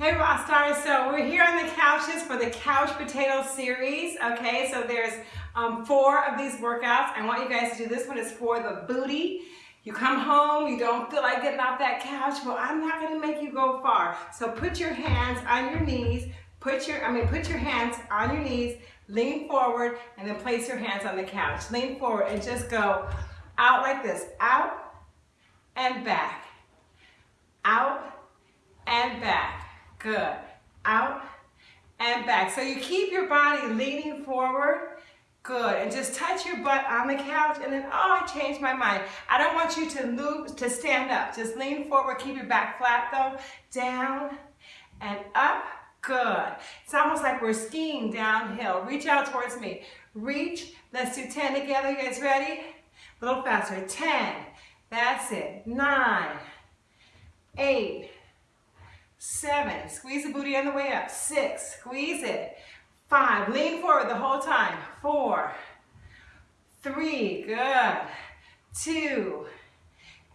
Hey Rock Stars, so we're here on the couches for the Couch Potato Series, okay? So there's um, four of these workouts. I want you guys to do this one. It's for the booty. You come home, you don't feel like getting off that couch, well, I'm not gonna make you go far. So put your hands on your knees, put your, I mean, put your hands on your knees, lean forward, and then place your hands on the couch. Lean forward and just go out like this, out and back, out and back. Good. Out and back. So you keep your body leaning forward. Good. And just touch your butt on the couch and then, oh, I changed my mind. I don't want you to move, to stand up. Just lean forward. Keep your back flat though. Down and up. Good. It's almost like we're skiing downhill. Reach out towards me. Reach. Let's do 10 together. You guys ready? A little faster. 10. That's it. 9. 8 seven, squeeze the booty on the way up, six, squeeze it, five, lean forward the whole time, four, three, good, two,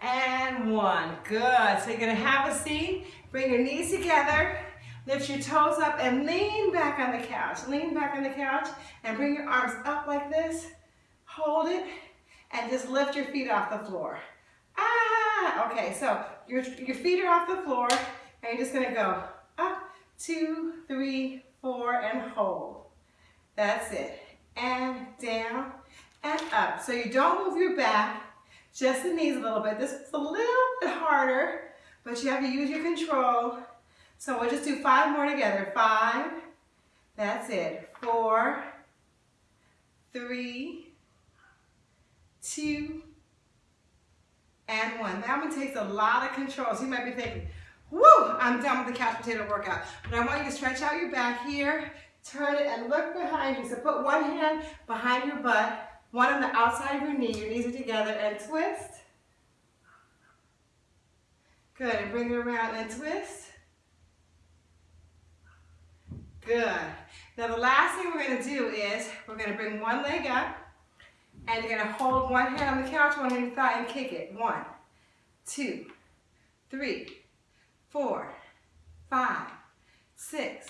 and one, good. So you're gonna have a seat, bring your knees together, lift your toes up and lean back on the couch, lean back on the couch and bring your arms up like this, hold it, and just lift your feet off the floor. Ah, okay, so your, your feet are off the floor, and you're just gonna go up, two, three, four, and hold. That's it. And down and up. So you don't move your back, just the knees a little bit. This is a little bit harder, but you have to use your control. So we'll just do five more together. Five, that's it. Four, three, two, and one. That one takes a lot of control. So you might be thinking, Woo! I'm done with the couch potato workout. But I want you to stretch out your back here, turn it and look behind you. So put one hand behind your butt, one on the outside of your knee, your knees are together, and twist. Good, and bring it around and twist. Good. Now the last thing we're gonna do is, we're gonna bring one leg up, and you're gonna hold one hand on the couch, one on your thigh, and kick it. One, two, three, four, five, six,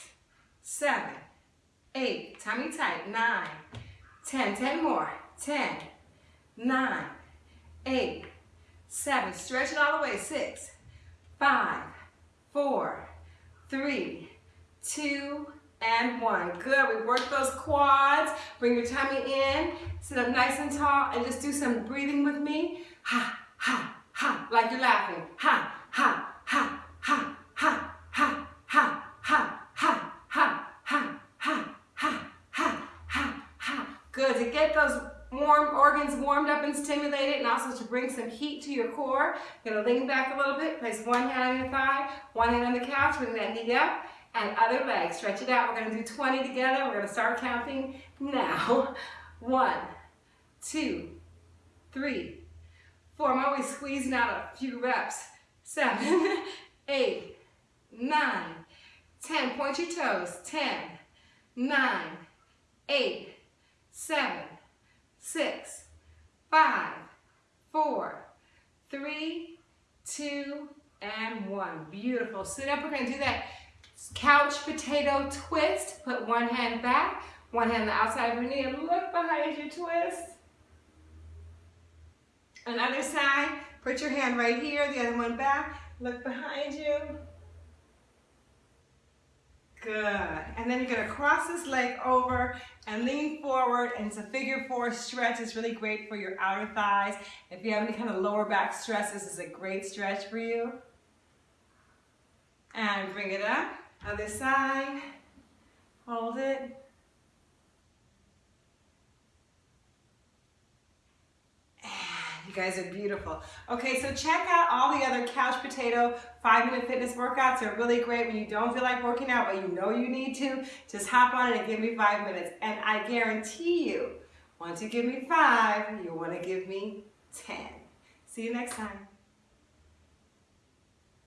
seven, eight, tummy tight, nine, ten, ten more, ten, nine, eight, seven, stretch it all the way, six, five, four, three, two, and one. Good, we work those quads, bring your tummy in, sit up nice and tall, and just do some breathing with me. Ha, ha, ha, like you're laughing. Ha, Good, to get those warm organs warmed up and stimulated and also to bring some heat to your core. You're gonna lean back a little bit, place one hand on your thigh, one hand on the couch, bring that knee up, and other leg. Stretch it out. We're gonna do 20 together. We're gonna start counting now. One, two, three, four. I'm always squeezing out a few reps. Seven, eight, nine, ten. Point your toes. Ten, nine, eight, seven, six, five, four, three, two, and one. Beautiful. Sit up. We're going to do that couch potato twist. Put one hand back, one hand on the outside of your knee, and look behind you, twist. Another side, put your hand right here, the other one back, Look behind you. Good. And then you're to cross this leg over and lean forward. And it's a figure four stretch. It's really great for your outer thighs. If you have any kind of lower back stress, this is a great stretch for you. And bring it up. Other side. Hold it. Guys are beautiful. Okay, so check out all the other couch potato five minute fitness workouts. They're really great when you don't feel like working out, but you know you need to. Just hop on it and give me five minutes. And I guarantee you, once you give me five, you wanna give me 10. See you next time.